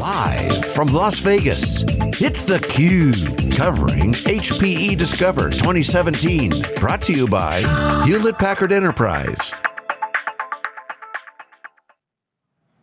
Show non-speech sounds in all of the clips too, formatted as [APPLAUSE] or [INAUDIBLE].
Live from Las Vegas, it's theCUBE, covering HPE Discover 2017. Brought to you by Hewlett Packard Enterprise.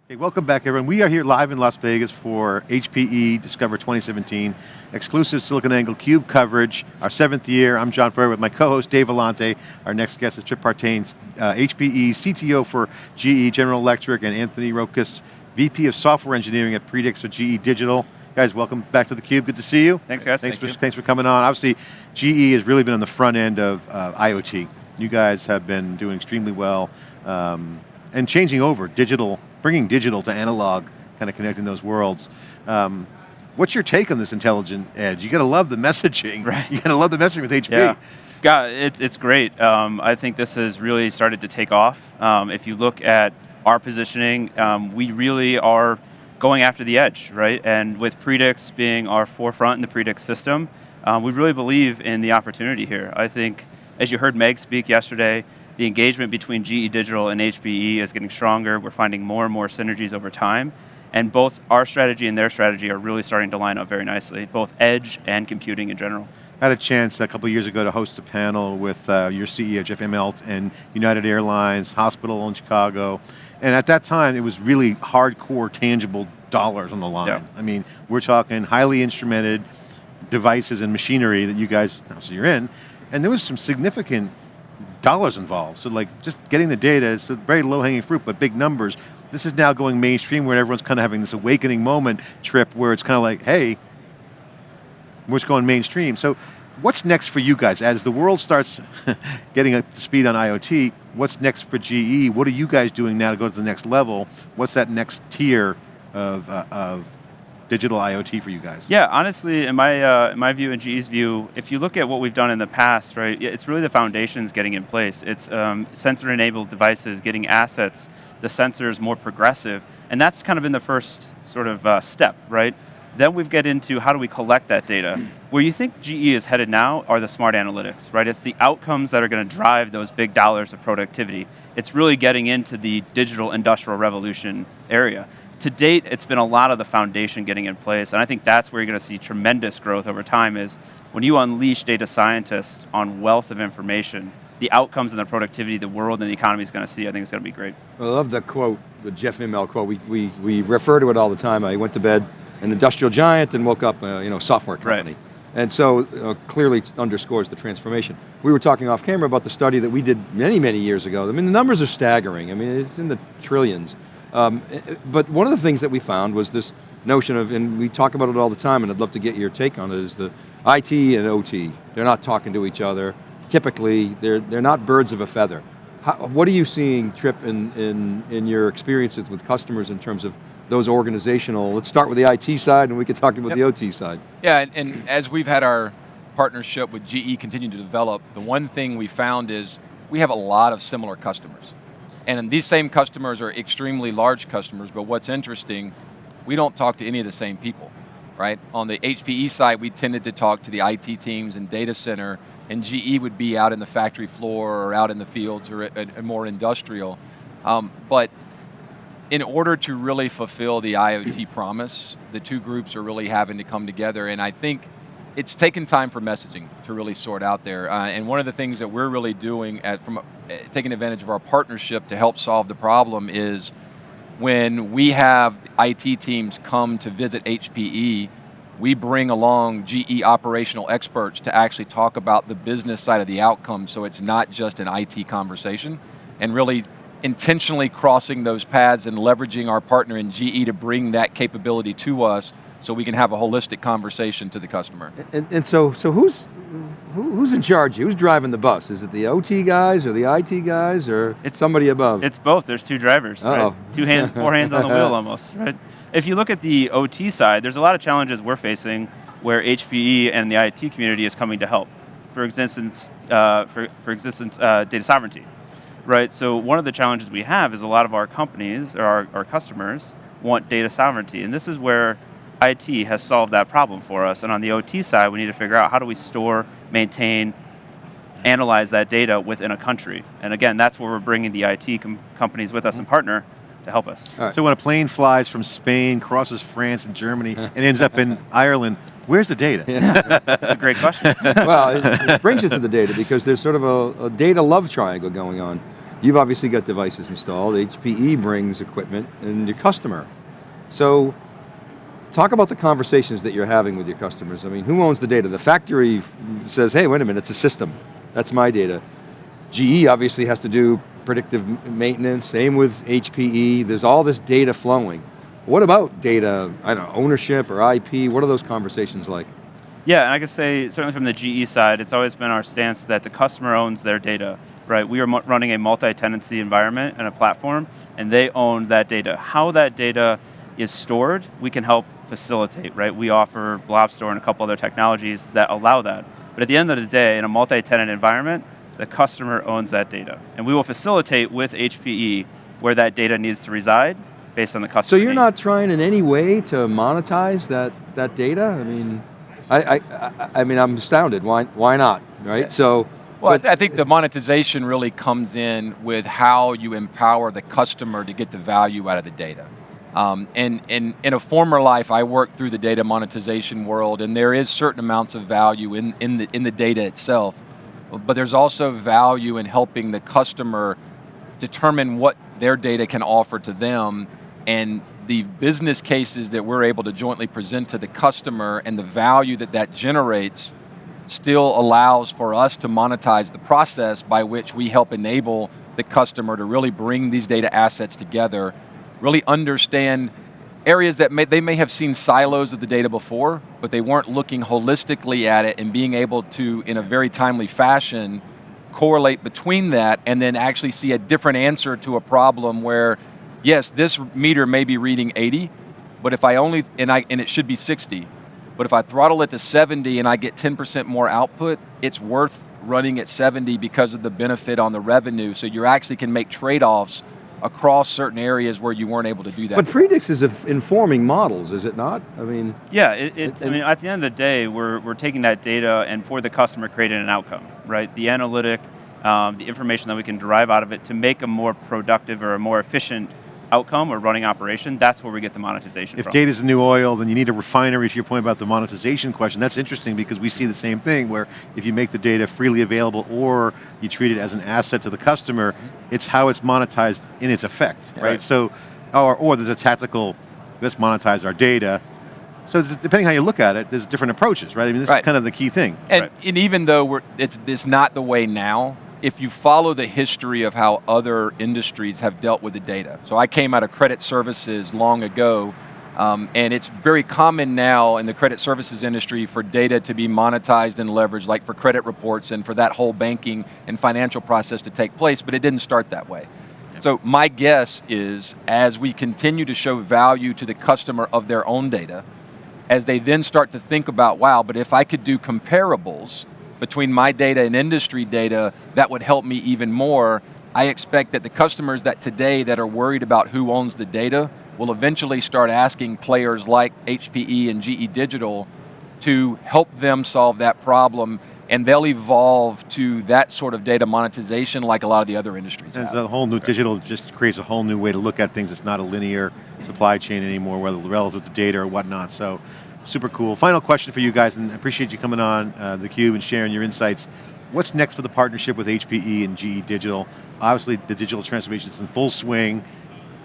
Hey, welcome back everyone. We are here live in Las Vegas for HPE Discover 2017, exclusive SiliconANGLE CUBE coverage, our seventh year. I'm John Furrier with my co-host Dave Vellante. Our next guest is Trip Partain, uh, HPE CTO for GE, General Electric, and Anthony Rokas, VP of Software Engineering at Predix for GE Digital. Guys, welcome back to theCUBE, good to see you. Thanks guys, thanks Thank for, Thanks for coming on. Obviously, GE has really been on the front end of uh, IoT. You guys have been doing extremely well um, and changing over digital bringing digital to analog, kind of connecting those worlds. Um, what's your take on this intelligent edge? You got to love the messaging. Right. You got to love the messaging with HP. Yeah. God, it, it's great. Um, I think this has really started to take off. Um, if you look at our positioning, um, we really are going after the edge, right? And with Predix being our forefront in the Predix system, um, we really believe in the opportunity here. I think, as you heard Meg speak yesterday, the engagement between GE Digital and HPE is getting stronger. We're finding more and more synergies over time. And both our strategy and their strategy are really starting to line up very nicely, both edge and computing in general. I had a chance a couple years ago to host a panel with uh, your CEO, Jeff Immelt, and United Airlines, hospital in Chicago. And at that time, it was really hardcore, tangible dollars on the line. Yeah. I mean, we're talking highly instrumented devices and machinery that you guys, so you're in, and there was some significant dollars involved. So like just getting the data is very low hanging fruit, but big numbers. This is now going mainstream where everyone's kind of having this awakening moment trip where it's kind of like, hey, we're going mainstream. So what's next for you guys? As the world starts [LAUGHS] getting up to speed on IoT, what's next for GE? What are you guys doing now to go to the next level? What's that next tier of, uh, of digital IoT for you guys? Yeah, honestly, in my, uh, in my view and GE's view, if you look at what we've done in the past, right, it's really the foundations getting in place. It's um, sensor-enabled devices, getting assets, the sensors more progressive, and that's kind of been the first sort of uh, step, right? Then we get into how do we collect that data. Where you think GE is headed now are the smart analytics, right? It's the outcomes that are going to drive those big dollars of productivity. It's really getting into the digital industrial revolution area to date, it's been a lot of the foundation getting in place, and I think that's where you're going to see tremendous growth over time is when you unleash data scientists on wealth of information, the outcomes and the productivity the world and the economy is going to see, I think it's going to be great. I love the quote, the Jeff Immelt quote. We, we, we refer to it all the time. I went to bed an industrial giant and woke up a you know, software company. Right. And so uh, clearly underscores the transformation. We were talking off camera about the study that we did many, many years ago. I mean, the numbers are staggering. I mean, it's in the trillions. Um, but one of the things that we found was this notion of, and we talk about it all the time, and I'd love to get your take on it, is the IT and OT. They're not talking to each other. Typically, they're, they're not birds of a feather. How, what are you seeing, Trip, in, in, in your experiences with customers in terms of those organizational, let's start with the IT side and we can talk about yep. the OT side. Yeah, and, and as we've had our partnership with GE continue to develop, the one thing we found is we have a lot of similar customers. And these same customers are extremely large customers, but what's interesting, we don't talk to any of the same people, right? On the HPE side, we tended to talk to the IT teams and data center, and GE would be out in the factory floor or out in the fields or more industrial. Um, but in order to really fulfill the IoT [CLEARS THROAT] promise, the two groups are really having to come together, and I think it's taken time for messaging to really sort out there. Uh, and one of the things that we're really doing at, from uh, taking advantage of our partnership to help solve the problem is when we have IT teams come to visit HPE, we bring along GE operational experts to actually talk about the business side of the outcome so it's not just an IT conversation and really intentionally crossing those paths and leveraging our partner in GE to bring that capability to us so we can have a holistic conversation to the customer. And, and so, so who's, who, who's in charge? Who's driving the bus? Is it the OT guys or the IT guys or it's somebody above? It's both, there's two drivers, uh -oh. right? Two hands, [LAUGHS] four hands on the wheel almost, right? If you look at the OT side, there's a lot of challenges we're facing where HPE and the IT community is coming to help. For existence, uh, for, for existence uh, data sovereignty, right? So one of the challenges we have is a lot of our companies, or our, our customers, want data sovereignty, and this is where IT has solved that problem for us. And on the OT side, we need to figure out how do we store, maintain, analyze that data within a country. And again, that's where we're bringing the IT com companies with us and mm-hmm. partner to help us. All right. So when a plane flies from Spain, crosses France and Germany, [LAUGHS] and ends up in Ireland, where's the data? [LAUGHS] That's a great question. [LAUGHS] well, it, it brings you to the data because there's sort of a, a data love triangle going on. You've obviously got devices installed, HPE brings equipment, and your customer. So, talk about the conversations that you're having with your customers. I mean, who owns the data? The factory says, hey, wait a minute, it's a system. That's my data. GE obviously has to do predictive maintenance, same with HPE. There's all this data flowing. What about data, I don't know, ownership or IP? What are those conversations like? Yeah, and I can say certainly from the GE side, it's always been our stance that the customer owns their data, right? We are running a multi-tenancy environment and a platform, and they own that data. How that data is stored, we can help facilitate, right? We offer Blob Store and a couple other technologies that allow that. But at the end of the day, in a multi-tenant environment, the customer owns that data. And we will facilitate with HPE where that data needs to reside based on the customer. So you're not trying in any way to monetize that, that data? I mean, I, I, I, I mean, I'm astounded. Why, why not, right? So, Well, I but- I think the monetization really comes in with how you empower the customer to get the value out of the data. Um, and, and in a former life, I worked through the data monetization world, and there is certain amounts of value in, in, the, in the data itself, but there's also value in helping the customer determine what their data can offer to them and the business cases that we're able to jointly present to the customer and the value that that generates still allows for us to monetize the process by which we help enable the customer to really bring these data assets together, really understand areas that may, they may have seen silos of the data before, but they weren't looking holistically at it and being able to, in a very timely fashion, correlate between that and then actually see a different answer to a problem where, yes, this meter may be reading 80, but if I only, and, I, and it should be 60, but if I throttle it to 70 and I get 10% more output, it's worth running at 70 because of the benefit on the revenue. So you actually can make trade-offs across certain areas where you weren't able to do that. but Predix is informing models, is it not? I mean, Yeah, it, it's, I mean, at the end of the day, we're, we're taking that data and for the customer creating an outcome, right? The analytic, um, the information that we can derive out of it to make a more productive or a more efficient outcome or running operation, that's where we get the monetization If from. data's the new oil, then you need a refinery to your point about the monetization question. That's interesting because we see the same thing where if you make the data freely available or you treat it as an asset to the customer, mm-hmm. it's how it's monetized in its effect, right? Right. So, or, or there's a tactical, let's monetize our data. So depending how you look at it, there's different approaches, right? I mean, this Right. is kind of the key thing. And, Right. and even though we're, it's, it's not the way now, if you follow the history of how other industries have dealt with the data. So I came out of credit services long ago, um, and it's very common now in the credit services industry for data to be monetized and leveraged, like for credit reports and for that whole banking and financial process to take place, but it didn't start that way. So my guess is, as we continue to show value to the customer of their own data, as they then start to think about, wow, but if I could do comparables between my data and industry data, that would help me even more. I expect that the customers that today that are worried about who owns the data will eventually start asking players like HPE and GE Digital to help them solve that problem and they'll evolve to that sort of data monetization like a lot of the other industries There's have. a whole new digital just creates a whole new way to look at things. It's not a linear supply chain anymore, whether relative to data or whatnot. So, super cool. Final question for you guys, and I appreciate you coming on uh, theCUBE and sharing your insights. What's next for the partnership with HPE and GE Digital? Obviously, the digital transformation is in full swing,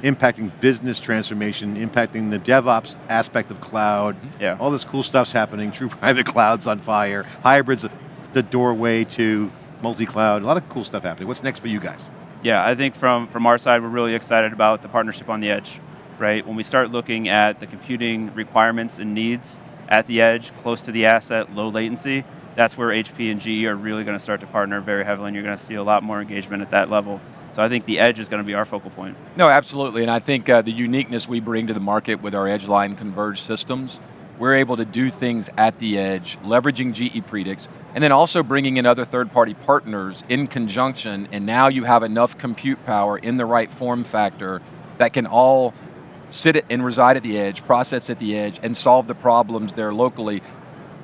impacting business transformation, impacting the DevOps aspect of cloud. Yeah. All this cool stuff's happening. True [LAUGHS] private cloud's on fire. Hybrids, the doorway to multi-cloud. A lot of cool stuff happening. What's next for you guys? Yeah, I think from, from our side, we're really excited about the partnership on the edge, right? When we start looking at the computing requirements and needs at the edge, close to the asset, low latency, that's where HP and GE are really going to start to partner very heavily, and you're going to see a lot more engagement at that level. So I think the edge is going to be our focal point. No, absolutely, and I think uh, the uniqueness we bring to the market with our Edgeline converged systems, we're able to do things at the edge, leveraging GE Predix, and then also bringing in other third-party partners in conjunction, and now you have enough compute power in the right form factor that can all sit and reside at the edge, process at the edge, and solve the problems there locally.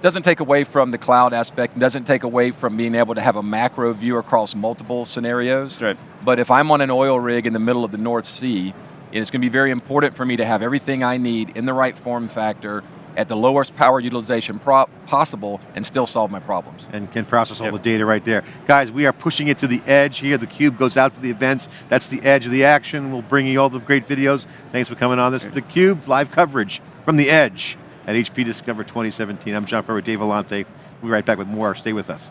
Doesn't take away from the cloud aspect, doesn't take away from being able to have a macro view across multiple scenarios. Right. But if I'm on an oil rig in the middle of the North Sea And it's going to be very important for me to have everything I need in the right form factor at the lowest power utilization possible and still solve my problems. And can process all yep. the data right there. Guys, we are pushing it to the edge here. The Cube goes out to the events. That's the edge of the action. We'll bring you all the great videos. Thanks for coming on. This is the Cube live coverage from the edge at HP Discover 2017. I'm John Furrier, Dave Vellante. We'll be right back with more. Stay with us.